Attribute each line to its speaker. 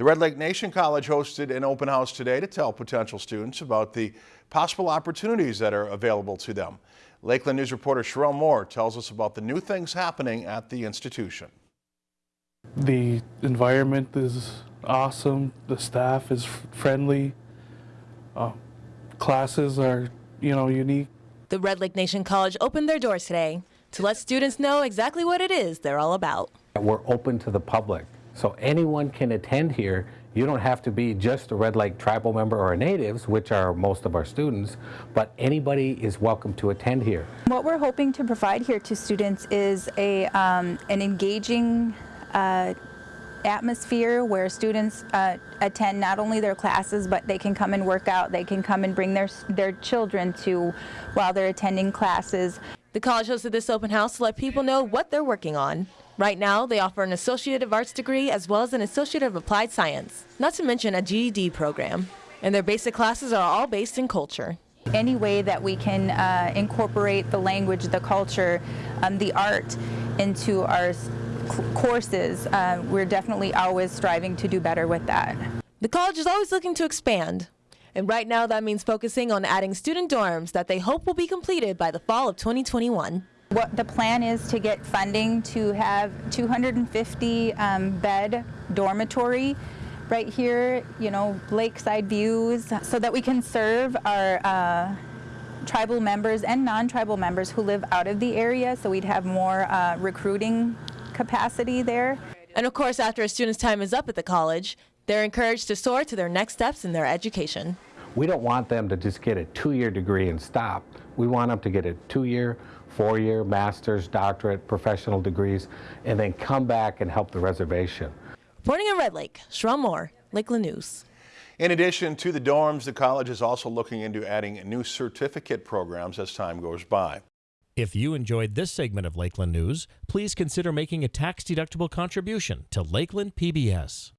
Speaker 1: The Red Lake Nation College hosted an open house today to tell potential students about the possible opportunities that are available to them. Lakeland News reporter Sherelle Moore tells us about the new things happening at the institution.
Speaker 2: The environment is awesome. The staff is friendly. Uh, classes are, you know, unique.
Speaker 3: The Red Lake Nation College opened their doors today to let students know exactly what it is they're all about.
Speaker 4: We're open to the public, so anyone can attend here. You don't have to be just a Red Lake tribal member or a natives, which are most of our students, but anybody is welcome to attend here.
Speaker 5: What we're hoping to provide here to students is a, um, an engaging uh, atmosphere where students uh, attend not only their classes but they can come and work out they can come and bring their their children to while they're attending classes
Speaker 3: The college hosted this open house to let people know what they're working on. Right now, they offer an Associate of Arts degree as well as an Associate of Applied Science, not to mention a GED program. And their basic classes are all based in culture.
Speaker 5: any way that we can uh, incorporate the language the culture um, the art into our courses uh, we're definitely always striving to do better with that
Speaker 3: The college is always looking to expand. And right now, that means focusing on adding student dorms that they hope will be completed by the fall of 2021.
Speaker 5: What the plan is to get funding to have 250 um, bed dormitory right here, you know, lakeside views, so that we can serve our uh, tribal members and non-tribal members who live out of the area. So we'd have more uh, recruiting capacity there.
Speaker 3: And of course, after a student's time is up at the college, they're encouraged to soar to their next steps in their education.
Speaker 4: We don't want them to just get a two-year degree and stop. We want them to get a two-year, four-year master's, doctorate, professional degrees, and then come back and help the reservation.
Speaker 3: Reporting in Red Lake, Sherelle Moore, Lakeland News.
Speaker 1: In addition to the dorms, the college is also looking into adding new certificate programs as time goes by.
Speaker 6: If you enjoyed this segment of Lakeland News, please consider making a tax-deductible contribution to Lakeland PBS.